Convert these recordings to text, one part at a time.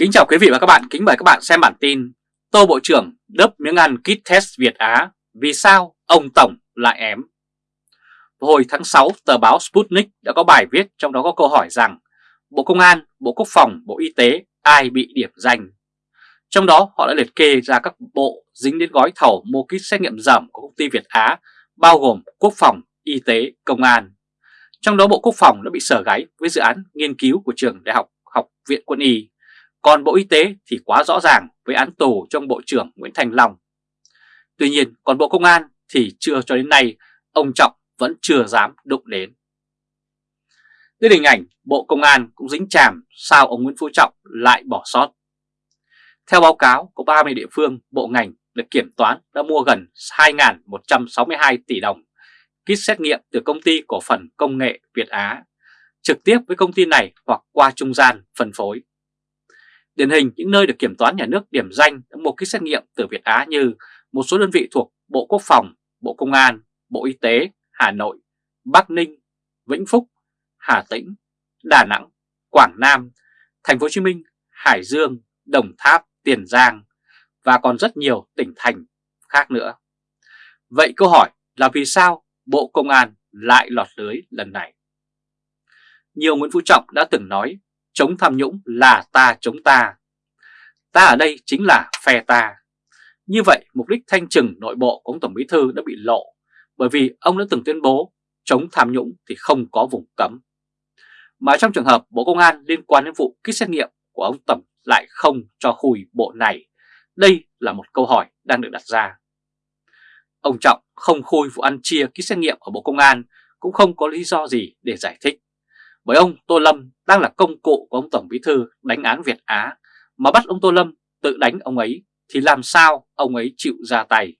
Kính chào quý vị và các bạn, kính mời các bạn xem bản tin Tô Bộ trưởng đớp miếng ăn kit test Việt Á, vì sao ông Tổng lại ém? Hồi tháng 6, tờ báo Sputnik đã có bài viết trong đó có câu hỏi rằng Bộ Công an, Bộ Quốc phòng, Bộ Y tế ai bị điểm danh? Trong đó họ đã liệt kê ra các bộ dính đến gói thầu mua kit xét nghiệm giảm của công ty Việt Á bao gồm Quốc phòng, Y tế, Công an. Trong đó Bộ Quốc phòng đã bị sở gáy với dự án nghiên cứu của trường Đại học Học viện Quân y còn Bộ Y tế thì quá rõ ràng với án tù trong Bộ trưởng Nguyễn Thành Long. Tuy nhiên còn Bộ Công an thì chưa cho đến nay ông Trọng vẫn chưa dám đụng đến. Đến hình ảnh Bộ Công an cũng dính chàm sao ông Nguyễn Phú Trọng lại bỏ sót. Theo báo cáo của 30 địa phương, bộ ngành được kiểm toán đã mua gần 2.162 tỷ đồng kit xét nghiệm từ công ty cổ phần công nghệ Việt Á, trực tiếp với công ty này hoặc qua trung gian phân phối. Điển hình những nơi được kiểm toán nhà nước điểm danh một kit xét nghiệm từ Việt Á như một số đơn vị thuộc Bộ Quốc phòng, Bộ Công an, Bộ Y tế, Hà Nội, Bắc Ninh, Vĩnh Phúc, Hà Tĩnh, Đà Nẵng, Quảng Nam, Thành phố Hồ Chí Minh, Hải Dương, Đồng Tháp, Tiền Giang và còn rất nhiều tỉnh thành khác nữa. Vậy câu hỏi là vì sao Bộ Công an lại lọt lưới lần này? Nhiều Nguyễn Phú Trọng đã từng nói chống tham nhũng là ta chống ta. Ta ở đây chính là phe ta. Như vậy mục đích thanh trừng nội bộ của ông Tổng Bí Thư đã bị lộ bởi vì ông đã từng tuyên bố chống tham nhũng thì không có vùng cấm. Mà trong trường hợp Bộ Công an liên quan đến vụ kích xét nghiệm của ông Tổng lại không cho khui bộ này, đây là một câu hỏi đang được đặt ra. Ông Trọng không khui vụ ăn chia kích xét nghiệm ở Bộ Công an cũng không có lý do gì để giải thích bởi ông Tô Lâm đang là công cụ của ông Tổng Bí Thư đánh án Việt Á, mà bắt ông Tô Lâm tự đánh ông ấy thì làm sao ông ấy chịu ra tay.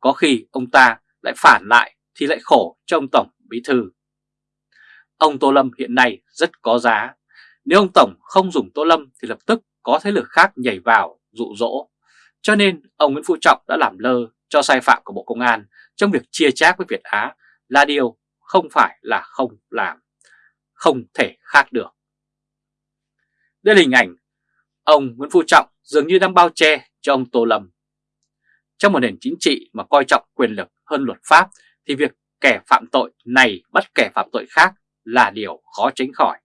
Có khi ông ta lại phản lại thì lại khổ cho ông Tổng Bí Thư. Ông Tô Lâm hiện nay rất có giá. Nếu ông Tổng không dùng Tô Lâm thì lập tức có thế lực khác nhảy vào, dụ dỗ. Cho nên ông Nguyễn Phú Trọng đã làm lơ cho sai phạm của Bộ Công an trong việc chia chác với Việt Á là điều không phải là không làm không thể khác được. Đây là hình ảnh ông Nguyễn Phú Trọng dường như đang bao che cho ông Tô Lâm. Trong một nền chính trị mà coi trọng quyền lực hơn luật pháp thì việc kẻ phạm tội này bắt kẻ phạm tội khác là điều khó tránh khỏi.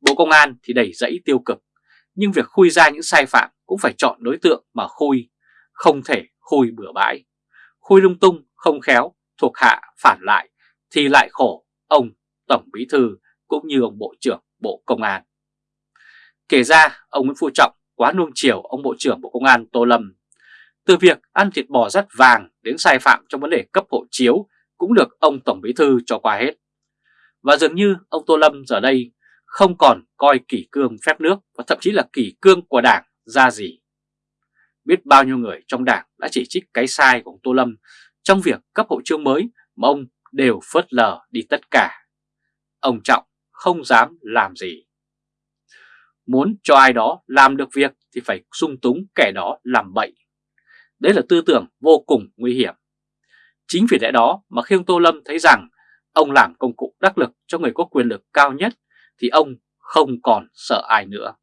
Bộ Công an thì đầy dẫy tiêu cực, nhưng việc khui ra những sai phạm cũng phải chọn đối tượng mà khui, không thể khui bừa bãi. Khui lung tung, không khéo, thuộc hạ phản lại thì lại khổ ông Tổng Bí Thư cũng như ông Bộ trưởng Bộ Công an. Kể ra, ông Nguyễn Phú Trọng quá nuông chiều ông Bộ trưởng Bộ Công an Tô Lâm. Từ việc ăn thịt bò rất vàng đến sai phạm trong vấn đề cấp hộ chiếu cũng được ông Tổng Bí Thư cho qua hết. Và dường như ông Tô Lâm giờ đây không còn coi kỷ cương phép nước và thậm chí là kỷ cương của đảng ra gì. Biết bao nhiêu người trong đảng đã chỉ trích cái sai của ông Tô Lâm trong việc cấp hộ chiếu mới mà ông đều phớt lờ đi tất cả. Ông Trọng không dám làm gì. Muốn cho ai đó làm được việc thì phải sung túng kẻ đó làm bậy. Đấy là tư tưởng vô cùng nguy hiểm. Chính vì lẽ đó mà khi ông Tô Lâm thấy rằng ông làm công cụ đắc lực cho người có quyền lực cao nhất thì ông không còn sợ ai nữa.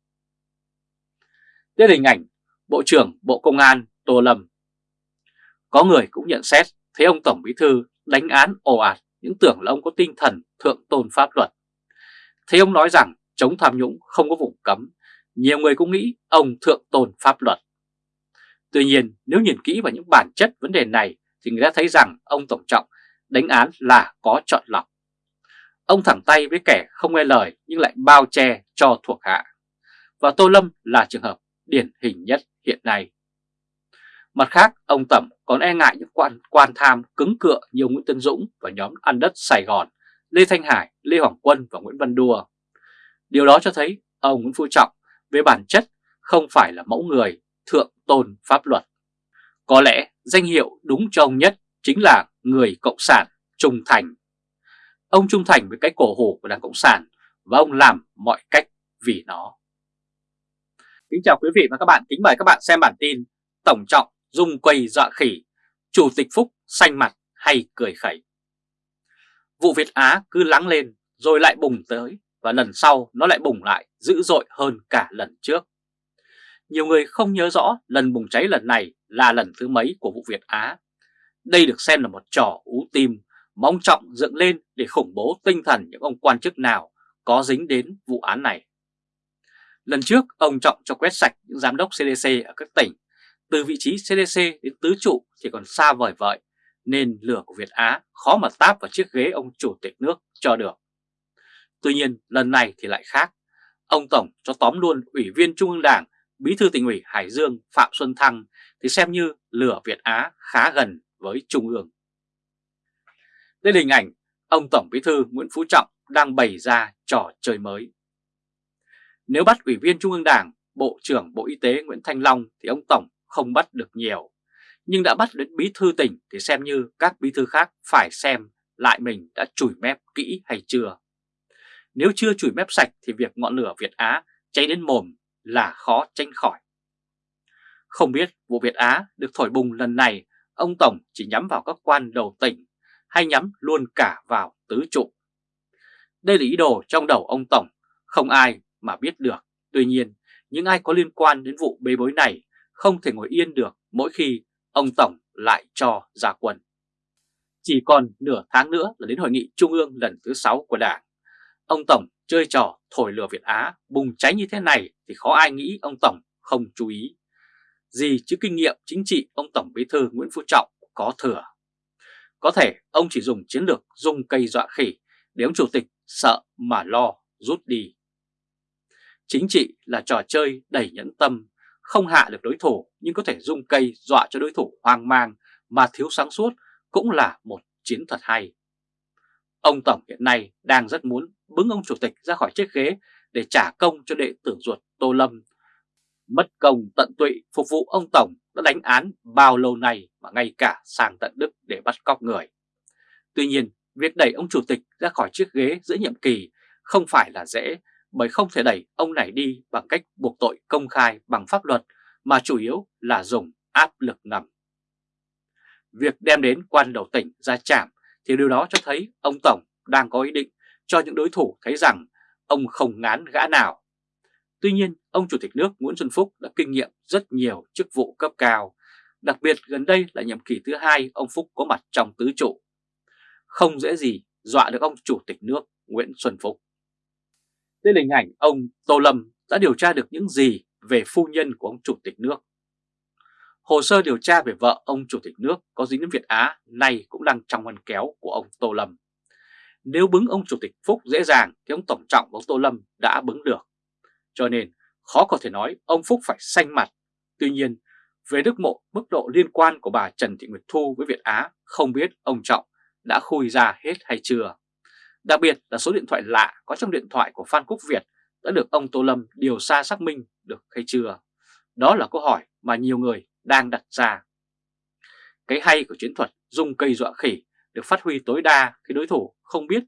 Đây là hình ảnh Bộ trưởng Bộ Công an Tô Lâm. Có người cũng nhận xét thấy ông Tổng Bí Thư đánh án ồ ạt những tưởng là ông có tinh thần thượng tôn pháp luật. Thấy ông nói rằng chống tham nhũng không có vùng cấm, nhiều người cũng nghĩ ông thượng tôn pháp luật. Tuy nhiên nếu nhìn kỹ vào những bản chất vấn đề này thì người ta thấy rằng ông Tổng Trọng đánh án là có chọn lọc. Ông thẳng tay với kẻ không nghe lời nhưng lại bao che cho thuộc hạ. Và Tô Lâm là trường hợp điển hình nhất hiện nay. Mặt khác, ông Tẩm còn e ngại những quan, quan tham cứng cựa như ông Nguyễn Tân Dũng và nhóm ăn đất Sài Gòn Lê Thanh Hải, Lê Hoàng Quân và Nguyễn Văn Đua. Điều đó cho thấy ông Nguyễn Phú Trọng về bản chất không phải là mẫu người thượng tôn pháp luật. Có lẽ danh hiệu đúng cho ông nhất chính là người Cộng sản trung thành. Ông trung thành với cái cổ hủ của Đảng Cộng sản và ông làm mọi cách vì nó. Kính chào quý vị và các bạn, kính mời các bạn xem bản tin Tổng trọng dung quầy dọa khỉ, Chủ tịch Phúc xanh mặt hay cười khẩy. Vụ Việt Á cứ lắng lên rồi lại bùng tới và lần sau nó lại bùng lại dữ dội hơn cả lần trước. Nhiều người không nhớ rõ lần bùng cháy lần này là lần thứ mấy của vụ Việt Á. Đây được xem là một trò ú tim, mong trọng dựng lên để khủng bố tinh thần những ông quan chức nào có dính đến vụ án này. Lần trước, ông Trọng cho quét sạch những giám đốc CDC ở các tỉnh. Từ vị trí CDC đến tứ trụ thì còn xa vời vợi, nên lửa của Việt Á khó mà táp vào chiếc ghế ông chủ tịch nước cho được. Tuy nhiên, lần này thì lại khác. Ông Tổng cho tóm luôn Ủy viên Trung ương Đảng, Bí thư tỉnh ủy Hải Dương Phạm Xuân Thăng thì xem như lửa Việt Á khá gần với Trung ương. Đây là hình ảnh ông Tổng Bí thư Nguyễn Phú Trọng đang bày ra trò chơi mới. Nếu bắt Ủy viên Trung ương Đảng, Bộ trưởng Bộ Y tế Nguyễn Thanh Long thì ông Tổng không bắt được nhiều. Nhưng đã bắt đến bí thư tỉnh thì xem như các bí thư khác phải xem lại mình đã chủi mép kỹ hay chưa. Nếu chưa chủi mép sạch thì việc ngọn lửa Việt Á cháy đến mồm là khó tránh khỏi. Không biết vụ Việt Á được thổi bùng lần này ông Tổng chỉ nhắm vào các quan đầu tỉnh hay nhắm luôn cả vào tứ trụ. Đây là ý đồ trong đầu ông Tổng, không ai mà biết được. Tuy nhiên, những ai có liên quan đến vụ bê bối này không thể ngồi yên được mỗi khi ông Tổng lại cho ra quân. Chỉ còn nửa tháng nữa là đến hội nghị trung ương lần thứ 6 của Đảng. Ông Tổng chơi trò thổi lửa Việt Á bùng cháy như thế này thì khó ai nghĩ ông Tổng không chú ý. Gì chứ kinh nghiệm chính trị ông Tổng Bí thư Nguyễn Phú Trọng có thừa. Có thể ông chỉ dùng chiến lược dung cây dọa khỉ để ông chủ tịch sợ mà lo rút đi. Chính trị là trò chơi đầy nhẫn tâm, không hạ được đối thủ nhưng có thể dung cây dọa cho đối thủ hoang mang mà thiếu sáng suốt cũng là một chiến thuật hay. Ông Tổng hiện nay đang rất muốn bứng ông chủ tịch ra khỏi chiếc ghế để trả công cho đệ tử ruột Tô Lâm. Mất công tận tụy phục vụ ông Tổng đã đánh án bao lâu nay mà ngay cả sang tận Đức để bắt cóc người. Tuy nhiên, việc đẩy ông chủ tịch ra khỏi chiếc ghế giữa nhiệm kỳ không phải là dễ bởi không thể đẩy ông này đi bằng cách buộc tội công khai bằng pháp luật mà chủ yếu là dùng áp lực ngầm. Việc đem đến quan đầu tỉnh ra chạm thì điều đó cho thấy ông Tổng đang có ý định cho những đối thủ thấy rằng ông không ngán gã nào. Tuy nhiên, ông Chủ tịch nước Nguyễn Xuân Phúc đã kinh nghiệm rất nhiều chức vụ cấp cao, đặc biệt gần đây là nhiệm kỳ thứ hai ông Phúc có mặt trong tứ trụ. Không dễ gì dọa được ông Chủ tịch nước Nguyễn Xuân Phúc. Đây là hình ảnh ông Tô Lâm đã điều tra được những gì về phu nhân của ông Chủ tịch nước. Hồ sơ điều tra về vợ ông Chủ tịch nước có dính đến Việt Á nay cũng đang trong ngăn kéo của ông Tô Lâm. Nếu bứng ông Chủ tịch Phúc dễ dàng thì ông Tổng Trọng của ông Tô Lâm đã bứng được. Cho nên khó có thể nói ông Phúc phải xanh mặt. Tuy nhiên, về đức mộ mức độ liên quan của bà Trần Thị Nguyệt Thu với Việt Á không biết ông Trọng đã khui ra hết hay chưa. Đặc biệt là số điện thoại lạ có trong điện thoại của Phan Quốc Việt đã được ông Tô Lâm điều tra xác minh được hay chưa? Đó là câu hỏi mà nhiều người đang đặt ra. Cái hay của chiến thuật dùng cây dọa khỉ được phát huy tối đa khi đối thủ không biết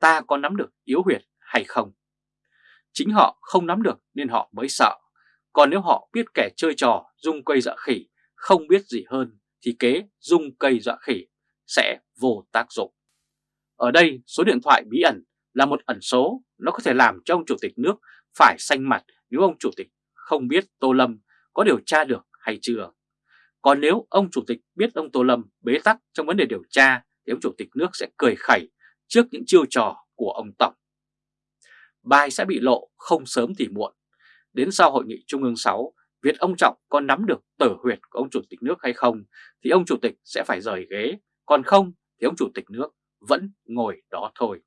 ta có nắm được yếu huyệt hay không. Chính họ không nắm được nên họ mới sợ. Còn nếu họ biết kẻ chơi trò dùng cây dọa khỉ không biết gì hơn thì kế dùng cây dọa khỉ sẽ vô tác dụng. Ở đây số điện thoại bí ẩn là một ẩn số, nó có thể làm cho ông chủ tịch nước phải xanh mặt nếu ông chủ tịch không biết Tô Lâm có điều tra được hay chưa. Còn nếu ông chủ tịch biết ông Tô Lâm bế tắc trong vấn đề điều tra thì ông chủ tịch nước sẽ cười khẩy trước những chiêu trò của ông Tổng. Bài sẽ bị lộ không sớm thì muộn. Đến sau hội nghị Trung ương 6, việc ông Trọng có nắm được tử huyệt của ông chủ tịch nước hay không thì ông chủ tịch sẽ phải rời ghế, còn không thì ông chủ tịch nước vẫn ngồi đó thôi.